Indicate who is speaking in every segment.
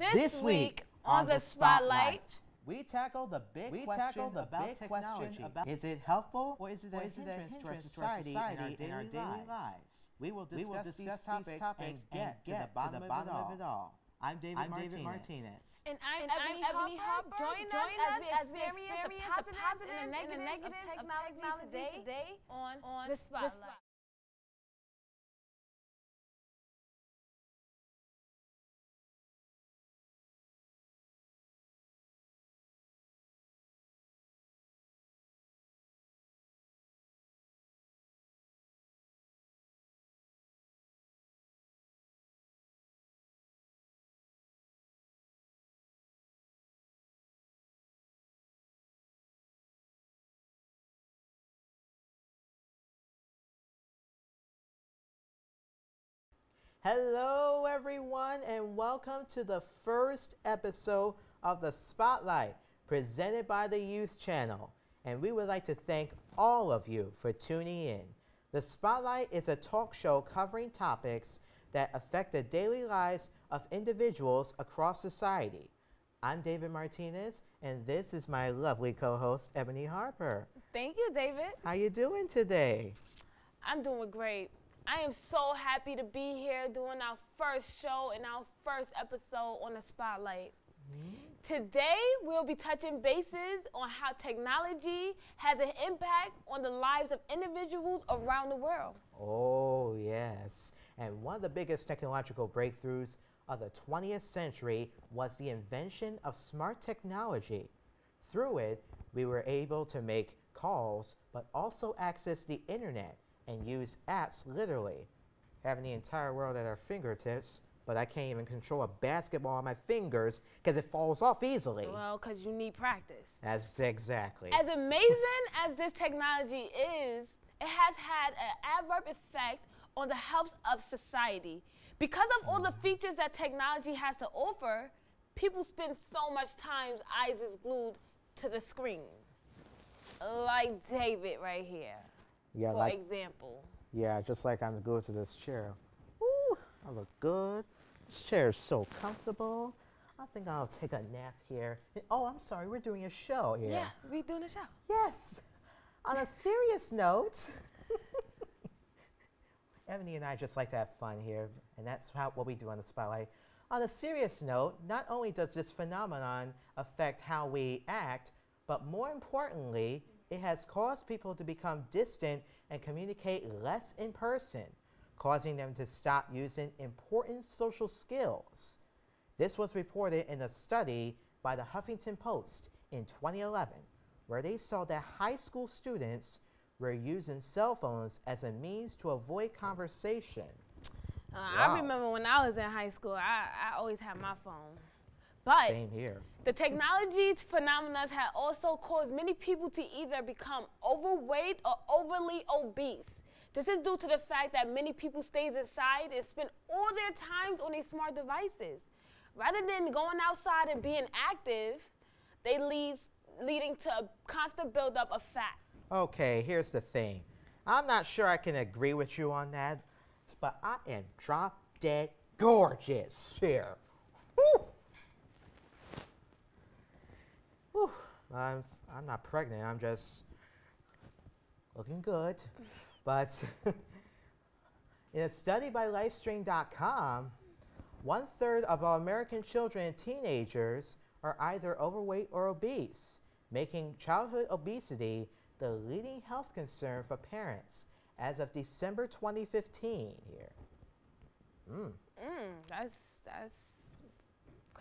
Speaker 1: This, week on the Spotlight,
Speaker 2: we tackle the big
Speaker 1: we
Speaker 2: question
Speaker 1: tackle the
Speaker 2: about
Speaker 1: big
Speaker 2: technology.
Speaker 1: question about
Speaker 2: is it helpful or is it a
Speaker 1: or is it a
Speaker 2: hindrance, to our
Speaker 1: hindrance to our
Speaker 2: society,
Speaker 1: society
Speaker 2: and our daily, lives? We will discuss, these, topics and get, to the bottom, of, it all. I'm David
Speaker 1: I'm
Speaker 2: Martinez.
Speaker 1: David Martinez.
Speaker 3: And I'm,
Speaker 4: And
Speaker 3: Ebony,
Speaker 4: I'm Ebony
Speaker 3: Harper.
Speaker 4: Harper.
Speaker 3: Join,
Speaker 4: Join
Speaker 3: us,
Speaker 4: us
Speaker 3: as we experience, the positives and the negatives,
Speaker 4: negatives
Speaker 3: of
Speaker 4: of
Speaker 3: technology,
Speaker 4: technology
Speaker 3: today, on, on
Speaker 4: the
Speaker 3: the
Speaker 4: Spotlight.
Speaker 2: Hello, everyone, and welcome to the first episode of the Spotlight presented by the Youth Channel. And we would like to thank all of you for tuning in. The Spotlight is a talk show covering topics that affect the daily lives of individuals across society. I'm David Martinez, and this is my lovely co-host Ebony Harper.
Speaker 3: Thank you, David.
Speaker 2: How are you doing today?
Speaker 3: I'm doing great. I am so happy to be here doing our first show and our first episode on the Spotlight. Today, we'll be touching bases on how technology has an impact on the lives of individuals around the world.
Speaker 2: Oh, yes. And one of the biggest technological breakthroughs of the 20th century was the invention of smart technology. Through it, we were able to make calls, but also access the internet and use apps literally. Having the entire world at our fingertips, but I can't even control a basketball on my fingers because it falls off easily.
Speaker 3: Well, because you need practice.
Speaker 2: That's exactly.
Speaker 3: As amazing as this technology is, it has had an adverse effect on the health of society. Because of all the mm. features that technology has to offer, people spend so much time eyes is glued to the screen. Like David right here,
Speaker 2: yeah,
Speaker 3: for
Speaker 2: like,
Speaker 3: example.
Speaker 2: yeah, just like I'm glued to this chair. Ooh, I look good. This chair is so comfortable. I think I'll take a nap here. And- oh, I'm sorry, we're doing a show here.
Speaker 3: Yeah, we're doing a show.
Speaker 2: Yes. On a serious note, Ebony and I just like to have fun here, and that's how, what we do on the Spotlight. On a serious note, not only does this phenomenon affect how we act, but more importantly, it has caused people to become distant and communicate less in person, causing them to stop using important social skills. This was reported in a study by the Huffington Post in 2011, where they saw that high school students were using cell phones as a means to avoid conversation.
Speaker 3: Uh,
Speaker 2: Wow.
Speaker 3: I remember when I was in high school, I, I always had my phone. But
Speaker 2: Same here.
Speaker 3: The technology phenomena have also caused many people to either become overweight or overly obese. This is due to the fact that many people stays inside and spend all their times on these smart devices. Rather than going outside and being active, they lead leading to a constant buildup of fat.
Speaker 2: Okay, here's the thing. I'm not sure I can agree with you on that, but I am drop dead gorgeous here. Woo! I'm, I'm not pregnant, I'm just looking good. But in a study by Lifestream.com, one third of all American children and teenagers are either overweight or obese, making childhood obesity the leading health concern for parents as of December 2015 here. Mm,
Speaker 3: Mm, that's that's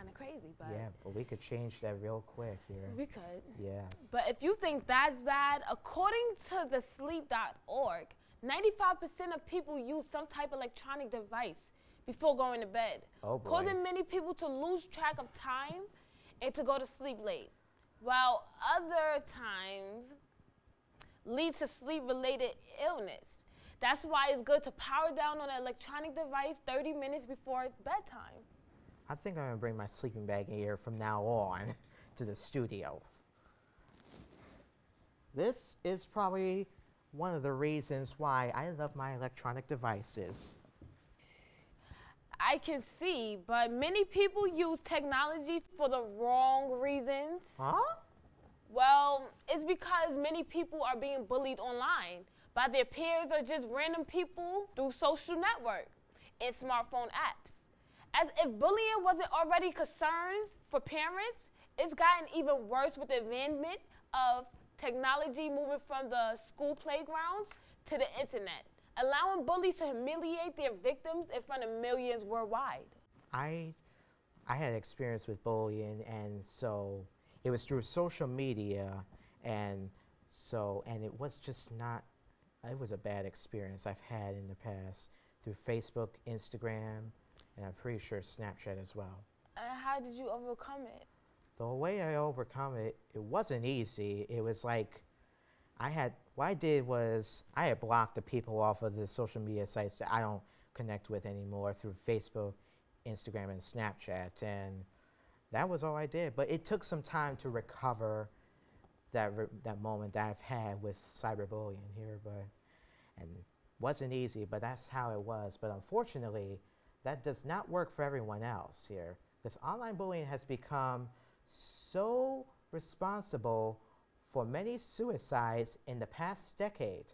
Speaker 3: kind of crazy, but
Speaker 2: yeah, but we could change that real quick here.
Speaker 3: we could.
Speaker 2: Yes.
Speaker 3: But if you think that's bad, according to the sleep.org, 95% of people use some type of electronic device before going to bed,
Speaker 2: Oh,
Speaker 3: causing many people to lose track of time and to go to sleep late. While other times lead to sleep related illness. That's why it's good to power down on an electronic device 30 minutes before bedtime.
Speaker 2: I think I'm gonna bring my sleeping bag here from now on to the studio. This is probably one of the reasons why I love my electronic devices.
Speaker 3: I can see, but many people use technology for the wrong reasons.
Speaker 2: Huh?
Speaker 3: Well, it's because many people are being bullied online by their peers or just random people through social network and smartphone apps. As if bullying wasn't already concerns for parents, it's gotten even worse with the advancement of technology moving from the school playgrounds to the internet, allowing bullies to humiliate their victims in front of millions worldwide.
Speaker 2: I, I had experience with bullying, and so it was through social media, and so and it was just not. It was a bad experience I've had in the past through Facebook, Instagram, and I'm pretty sure Snapchat as well.
Speaker 3: And how did you overcome it?
Speaker 2: The way I overcome it, it wasn't easy. It was like I had what I did was I had blocked the people off of the social media sites that I don't connect with anymore through Facebook, Instagram, and Snapchat, and that was all I did. But it took some time to recover that re- that moment that I've had with cyberbullying here, but and wasn't easy. But that's how it was. But unfortunately, that does not work for everyone else here because online bullying has become so responsible for many suicides in the past decade.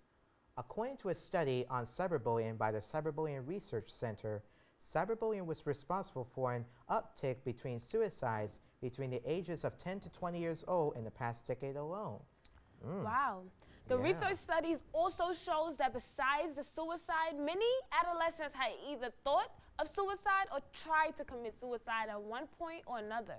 Speaker 2: According to a study on cyberbullying by the Cyberbullying Research Center, cyberbullying was responsible for an uptick between suicides between the ages of 10 to 20 years old in the past decade alone. Mm.
Speaker 3: Wow. The
Speaker 2: Yeah.
Speaker 3: research studies also shows that besides the suicide, many adolescents had either thought of suicide or tried to commit suicide at one point or another.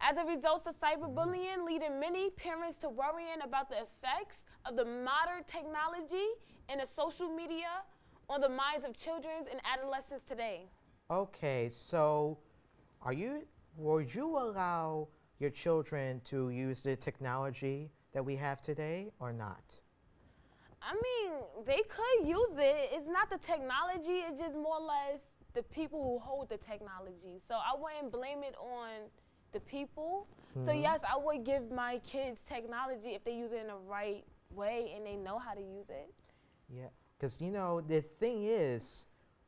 Speaker 3: As a result of cyberbullying, leading many parents to worrying about the effects of the modern technology and the social media on the minds of children and adolescents today.
Speaker 2: Okay, so are you would you allow your children to use the technology that we have today or not?
Speaker 3: I mean, they could use it. It's not the technology, it's just more or less the people who hold the technology. So I wouldn't blame it on the people. So,
Speaker 2: Mhm.
Speaker 3: yes, I would give my kids technology if they use it in the right way and they know how to use it.
Speaker 2: Yeah, because you know the thing is,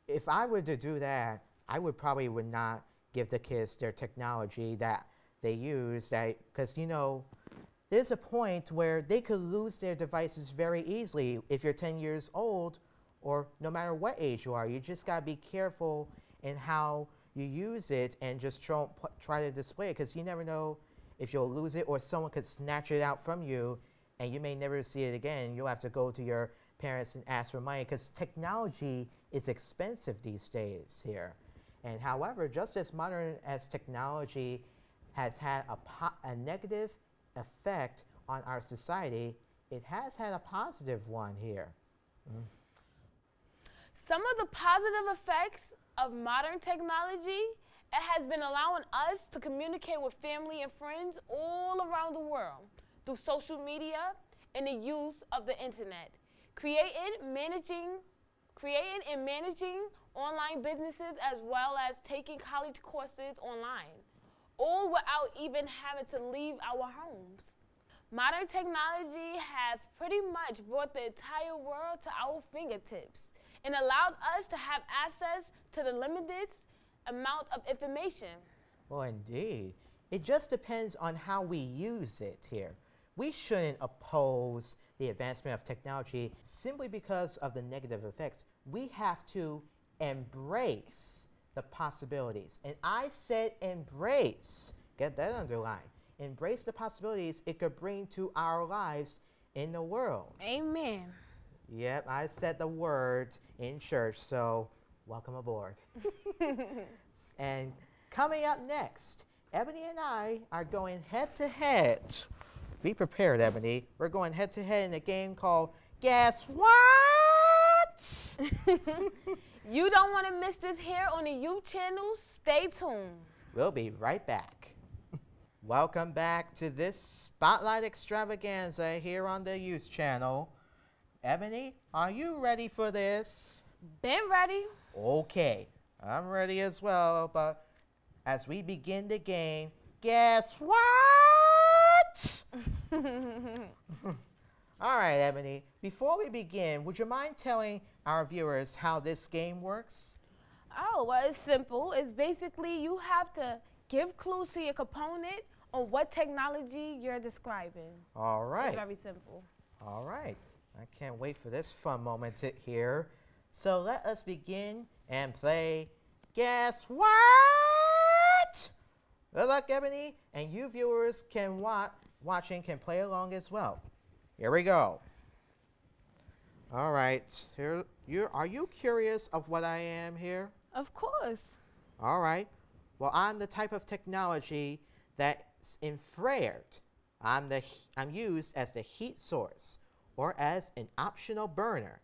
Speaker 2: if I were to do that, I would probably would not give the kids their technology that they use. That because you know, there's a point where they could lose their devices very easily if you're 10 years old, or no matter what age you are. You just gotta be careful in how you use it and just try, try to display it because you never know if you'll lose it or someone could snatch it out from you and you may never see it again. You'll have to go to your parents and ask for money because technology is expensive these days here. And however, just as modern as technology has had a, a negative effect on our society, it has had a positive one here.
Speaker 3: Some of the positive effects of modern technology it has been allowing us to communicate with family and friends all around the world through social media and the use of the internet. Creating, managing, creating and managing online businesses as well as taking college courses online, all without even having to leave our homes. Modern technology has pretty much brought the entire world to our fingertips and allowed us to have access to the limited amount of information.
Speaker 2: Well, indeed. It just depends on how we use it here. We shouldn't oppose the advancement of technology simply because of the negative effects. We have to embrace the possibilities. And I said embrace. Get that underlined. Embrace the possibilities it could bring to our lives in the world.
Speaker 3: Amen.
Speaker 2: Yep, I said the word in church, so welcome aboard. and coming up next, Ebony and I are going head to head. Be prepared, Ebony. We're going head to head in a game called Guess What?
Speaker 3: You don't want to miss this here on the youth channel. Stay tuned.
Speaker 2: We'll be right back. Welcome back to this Spotlight Extravaganza here on the Youth Channel. Ebony, are you ready for this?
Speaker 3: Been ready?
Speaker 2: Okay, I'm ready as well, but as we begin the game, guess what? All right, Ebony, before we begin, would you mind telling our viewers how this game works?
Speaker 3: Oh, well, it's simple. It's basically you have to give clues to your component on what technology you're describing.
Speaker 2: All right.
Speaker 3: It's very simple.
Speaker 2: All right. I can't wait for this fun moment to here. So let us begin and play Guess What? Good luck, Ebony. And you viewers can watch watching can play along as well. Here we go. All right. Here you are you curious of what I am here?
Speaker 3: Of course.
Speaker 2: All right. Well, I'm the type of technology that's infrared. I'm, the, I'm used as the heat source or as an optional burner.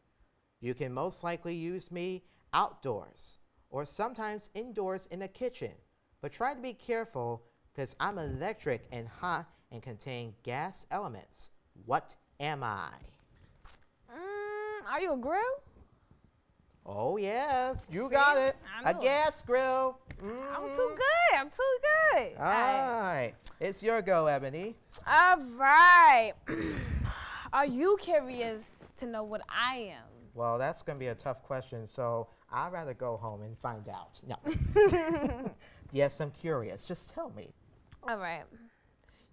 Speaker 2: You can most likely use me outdoors or sometimes indoors in the kitchen. But try to be careful because I'm electric and hot and contain gas elements. What am I?
Speaker 3: Mm, are you a grill?
Speaker 2: Oh, yeah, you
Speaker 3: See?
Speaker 2: got it. A gas grill.
Speaker 3: I'm
Speaker 2: Mhm.
Speaker 3: too good. I'm too good.
Speaker 2: All right. It's your go, Ebony.
Speaker 3: All right. are you curious to know what I am?
Speaker 2: Well, that's going to be a tough question, so I'd rather go home and find out. No. yes, I'm curious. Just tell me.
Speaker 3: All right.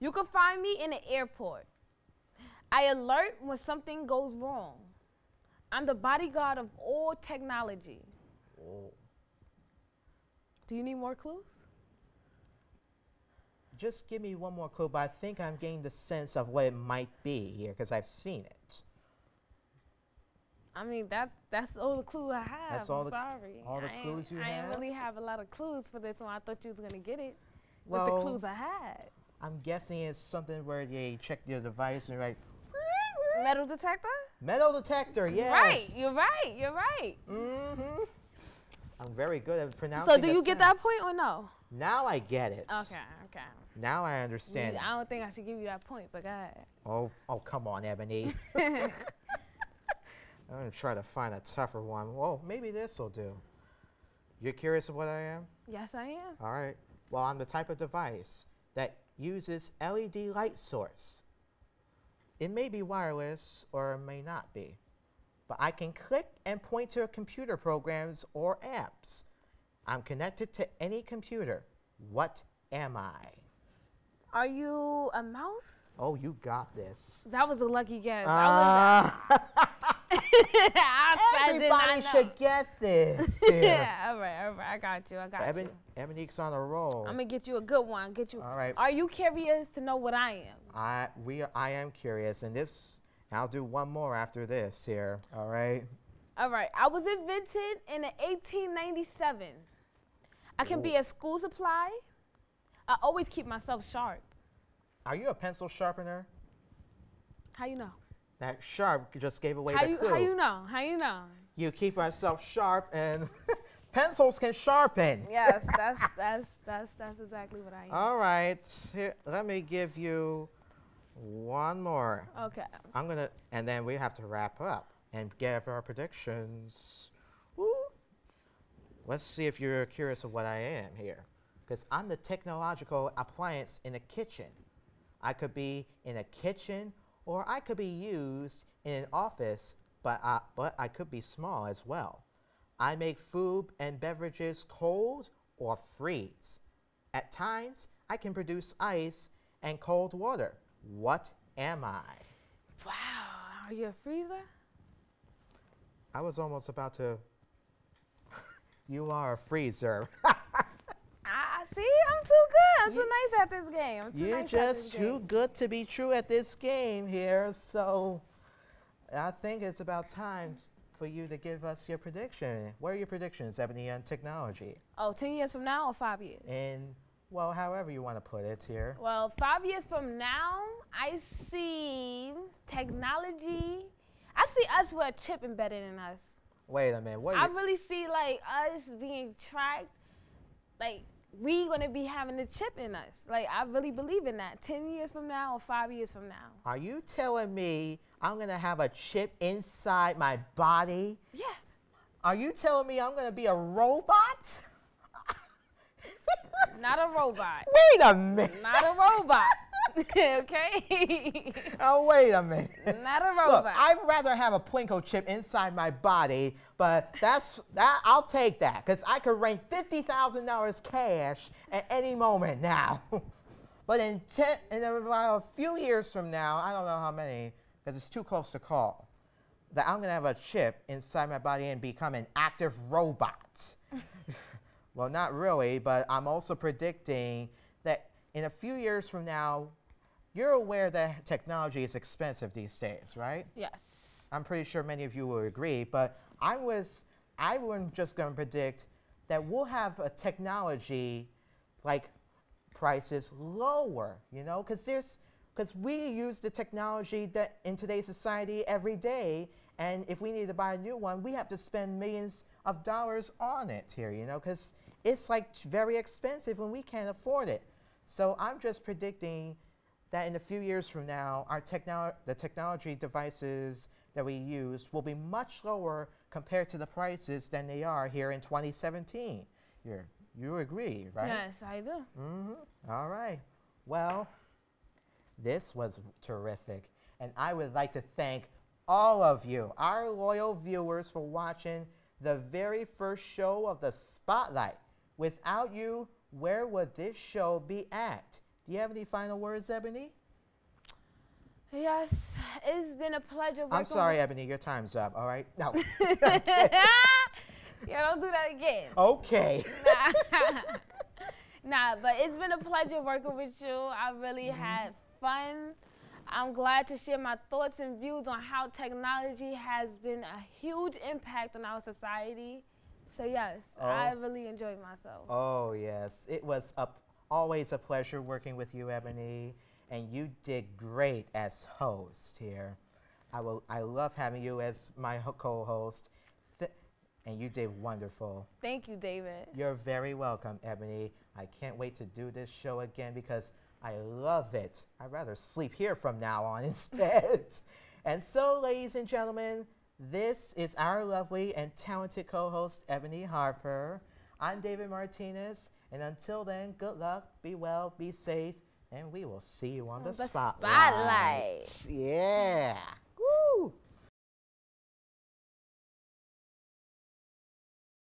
Speaker 3: You can find me in the airport. I alert when something goes wrong. I'm the bodyguard of all technology.
Speaker 2: Oh.
Speaker 3: Do you need more clues?
Speaker 2: Just give me one more clue, but I think I'm getting the sense of what it might be here because I've seen it.
Speaker 3: I mean, that's that's all the clue I have.
Speaker 2: That's
Speaker 3: I'm
Speaker 2: all the-
Speaker 3: sorry.
Speaker 2: all the
Speaker 3: I
Speaker 2: clues you
Speaker 3: I
Speaker 2: have?
Speaker 3: didn't really have a lot of clues for this one. I thought you was gonna get it with the clues I had.
Speaker 2: I'm guessing it's something where they check your device and like
Speaker 3: Metal detector?
Speaker 2: metal detector. Yes.
Speaker 3: Right. You're right. You're right.
Speaker 2: Mm-hmm. I'm very good at pronouncing.
Speaker 3: So do you get
Speaker 2: sound.
Speaker 3: that point or no?
Speaker 2: Now I get it.
Speaker 3: Okay. Okay.
Speaker 2: Now I understand.
Speaker 3: I don't think I should give you that point, but go ahead.
Speaker 2: Oh, oh, come on, Ebony. I'm gonna try to find a tougher one. Well, maybe this will do. You're curious of what I am?
Speaker 3: yes, I am.
Speaker 2: All right. Well, I'm the type of device that uses LED light source. It may be wireless or it may not be, but I can click and point to computer programs or apps. I'm connected to any computer. What am I?
Speaker 3: Are you a mouse?
Speaker 2: Oh, you got this.
Speaker 3: That was a lucky guess.
Speaker 2: Ah.
Speaker 3: I was. I did not
Speaker 2: Everybody
Speaker 3: know.
Speaker 2: should get this.
Speaker 3: yeah, all right, all right. I got you. I got
Speaker 2: Ebon,
Speaker 3: you.
Speaker 2: Ebonique's on a roll.
Speaker 3: I'm gonna get you a good one. Get you.
Speaker 2: All right.
Speaker 3: Are you curious to know what I am?
Speaker 2: I we I am curious, and this I'll do one more after this here. All right.
Speaker 3: All right. I was invented in 1897. I can be a school supply. I always keep myself sharp.
Speaker 2: Are you a pencil sharpener?
Speaker 3: How you know?
Speaker 2: That sharp just gave away
Speaker 3: How
Speaker 2: the
Speaker 3: you
Speaker 2: clue.
Speaker 3: how you know? How you know?
Speaker 2: You keep yourself sharp, and pencils can sharpen.
Speaker 3: Yes, that's that's that's that's exactly what I am.
Speaker 2: All right. Here, let me give you one more.
Speaker 3: okay.
Speaker 2: I'm gonna, and then we have to wrap up and give our predictions. Woo. Let's see if you're curious of what I am here, because I'm the technological appliance in a kitchen. I could be in a kitchen, or I could be used in an office, but I, but I could be small as well. I make food and beverages cold or freeze. At times, I can produce ice and cold water. What am I?
Speaker 3: Wow. Are you a freezer?
Speaker 2: I was almost about to. you are a freezer.
Speaker 3: I see. I'm too good. I'm too nice at this game. I'm too
Speaker 2: You're
Speaker 3: nice
Speaker 2: just too
Speaker 3: game.
Speaker 2: good to be true at this game here. So I think it's about time for you to give us your prediction. What are your predictions, Ebony, on technology?
Speaker 3: Oh, 10 years from now or five years?
Speaker 2: And, well, however you want to put it here.
Speaker 3: Well, five years from now, I see technology. I see us with a chip embedded in us.
Speaker 2: Wait a minute. What?
Speaker 3: I really see like us being tracked. Like we gonna be having a chip in us. Like I really believe in that. Ten years from now or five years from now.
Speaker 2: are you telling me I'm going to have a chip inside my body?
Speaker 3: Yeah.
Speaker 2: Are you telling me I'm going to be a robot?
Speaker 3: Not a robot.
Speaker 2: Wait a minute.
Speaker 3: Not a robot. okay?
Speaker 2: Oh, wait a minute.
Speaker 3: Not a robot. Look.
Speaker 2: I'd rather have a Plinko chip inside my body, but that's that. I'll take that because I could rain fifty thousand dollars cash at any moment now. but in ten, in about a few years from now, I don't know how many, because it's too close to call. That I'm gonna have a chip inside my body and become an active robot. well, not really, but I'm also predicting that in a few years from now, you're aware that technology is expensive these days, right?
Speaker 3: yes.
Speaker 2: I'm pretty sure many of you will agree, but I was I was just going to predict that we'll have a technology like prices lower, you know, because there's because we use the technology that in today's society every day, and if we need to buy a new one, we have to spend millions of dollars on it here, you know, because it's like very expensive and we can't afford it. So I'm just predicting that in a few years from now, our technolo- the technology devices that we use will be much lower compared to the prices than they are here in 2017. You're, you agree, right?
Speaker 3: Yes, I do.
Speaker 2: Mm-hmm. All right. Well, this was terrific. And I would like to thank all of you, our loyal viewers, for watching the very first show of the Spotlight. Without you, where would this show be at? Do you have any final words, Ebony?
Speaker 3: Yes, it's been a pleasure
Speaker 2: I'm sorry, Ebony, your time's up. All right? No.
Speaker 3: yeah, don't do that again.
Speaker 2: okay.
Speaker 3: nah, but it's been a pleasure working with you. I really mm-hmm. had fun. I'm glad to share my thoughts and views on how technology has been a huge impact on our society. So yes, I
Speaker 2: Oh.
Speaker 3: really enjoyed myself.
Speaker 2: Oh, yes. It was a, always a pleasure working with you, Ebony, and you did great as host here. I, will, I love having you as my co-host, and you did wonderful.
Speaker 3: Thank you, David.
Speaker 2: You're very welcome, Ebony. I can't wait to do this show again because I love it. I'd rather sleep here from now on instead. and so, ladies and gentlemen, this is our lovely and talented co host, Ebony Harper. I'm David Martinez. And until then, good luck, be well, be safe, and we will see you on the,
Speaker 3: The
Speaker 2: spotlight.
Speaker 3: spotlight.
Speaker 2: Yeah.